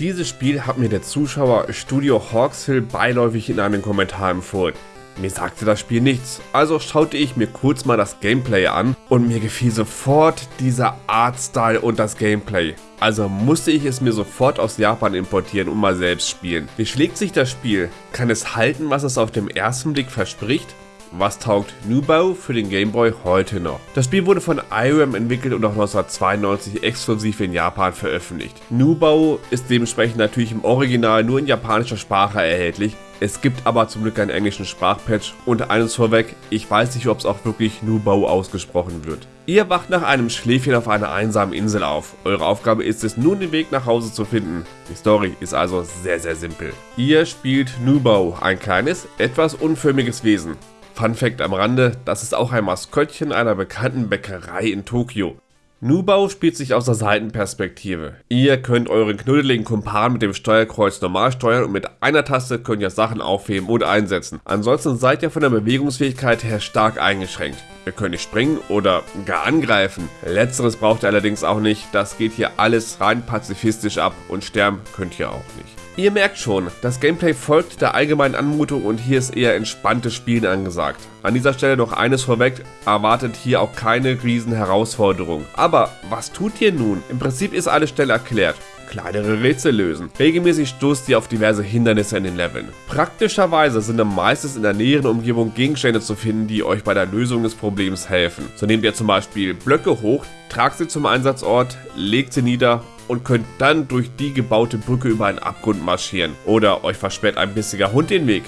Dieses Spiel hat mir der Zuschauer Studio Hawkshill beiläufig in einem Kommentar empfohlen. Mir sagte das Spiel nichts, also schaute ich mir kurz mal das Gameplay an und mir gefiel sofort dieser Artstyle und das Gameplay. Also musste ich es mir sofort aus Japan importieren und mal selbst spielen. Wie schlägt sich das Spiel? Kann es halten, was es auf den ersten Blick verspricht? Was taugt Nubao für den Gameboy heute noch? Das Spiel wurde von IRAM entwickelt und auch 1992 exklusiv in Japan veröffentlicht. Nubao ist dementsprechend natürlich im Original nur in japanischer Sprache erhältlich, es gibt aber zum Glück einen englischen Sprachpatch und eines vorweg, ich weiß nicht, ob es auch wirklich Nubao ausgesprochen wird. Ihr wacht nach einem Schläfchen auf einer einsamen Insel auf. Eure Aufgabe ist es nun den Weg nach Hause zu finden. Die Story ist also sehr sehr simpel. Ihr spielt Nubao, ein kleines, etwas unförmiges Wesen. Fun Fact am Rande, das ist auch ein Maskottchen einer bekannten Bäckerei in Tokio. Nubau spielt sich aus der Seitenperspektive. Ihr könnt euren knuddeligen Kumpan mit dem Steuerkreuz normal steuern und mit einer Taste könnt ihr Sachen aufheben oder einsetzen. Ansonsten seid ihr von der Bewegungsfähigkeit her stark eingeschränkt. Ihr könnt nicht springen oder gar angreifen. Letzteres braucht ihr allerdings auch nicht, das geht hier alles rein pazifistisch ab und sterben könnt ihr auch nicht. Ihr merkt schon, das Gameplay folgt der allgemeinen Anmutung und hier ist eher entspanntes Spielen angesagt. An dieser Stelle noch eines vorweg, erwartet hier auch keine riesen Herausforderung. Aber was tut ihr nun? Im Prinzip ist alles schnell erklärt kleinere Rätsel lösen. Regelmäßig stoßt ihr auf diverse Hindernisse in den Leveln. Praktischerweise sind dann meistens in der näheren Umgebung Gegenstände zu finden, die euch bei der Lösung des Problems helfen. So nehmt ihr zum Beispiel Blöcke hoch, tragt sie zum Einsatzort, legt sie nieder und könnt dann durch die gebaute Brücke über einen Abgrund marschieren. Oder euch versperrt ein bissiger Hund den Weg.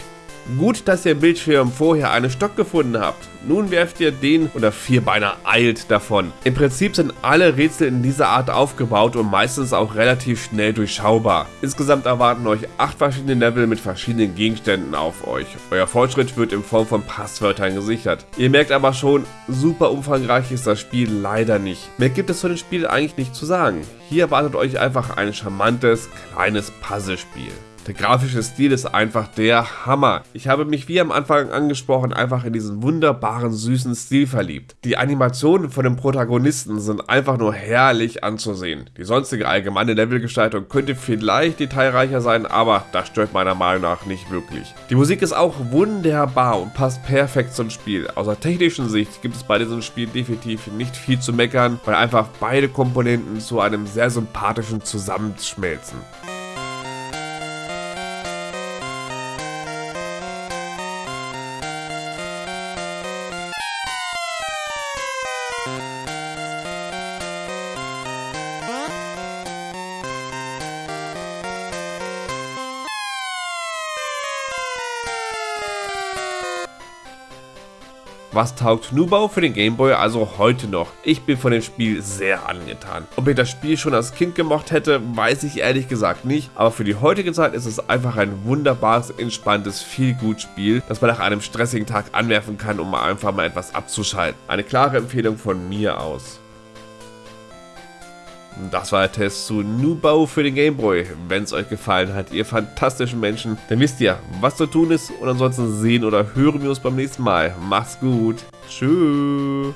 Gut, dass ihr im Bildschirm vorher einen Stock gefunden habt. Nun werft ihr den oder Vierbeiner eilt davon. Im Prinzip sind alle Rätsel in dieser Art aufgebaut und meistens auch relativ schnell durchschaubar. Insgesamt erwarten euch 8 verschiedene Level mit verschiedenen Gegenständen auf euch. Euer Fortschritt wird in Form von Passwörtern gesichert. Ihr merkt aber schon, super umfangreich ist das Spiel leider nicht. Mehr gibt es zu dem Spiel eigentlich nicht zu sagen. Hier erwartet euch einfach ein charmantes, kleines Puzzlespiel. Der grafische Stil ist einfach der Hammer. Ich habe mich wie am Anfang angesprochen einfach in diesen wunderbaren süßen Stil verliebt. Die Animationen von den Protagonisten sind einfach nur herrlich anzusehen. Die sonstige allgemeine Levelgestaltung könnte vielleicht detailreicher sein, aber das stört meiner Meinung nach nicht wirklich. Die Musik ist auch wunderbar und passt perfekt zum Spiel. Aus der technischen Sicht gibt es bei diesem Spiel definitiv nicht viel zu meckern, weil einfach beide Komponenten zu einem sehr sympathischen Zusammenschmelzen. Was taugt Nubau für den Gameboy also heute noch? Ich bin von dem Spiel sehr angetan. Ob ich das Spiel schon als Kind gemocht hätte, weiß ich ehrlich gesagt nicht, aber für die heutige Zeit ist es einfach ein wunderbares, entspanntes, viel gut Spiel, das man nach einem stressigen Tag anwerfen kann, um einfach mal etwas abzuschalten. Eine klare Empfehlung von mir aus. Das war der Test zu Nubau für den Gameboy. Wenn es euch gefallen hat, ihr fantastischen Menschen, dann wisst ihr, was zu tun ist. Und ansonsten sehen oder hören wir uns beim nächsten Mal. Macht's gut. Tschüss.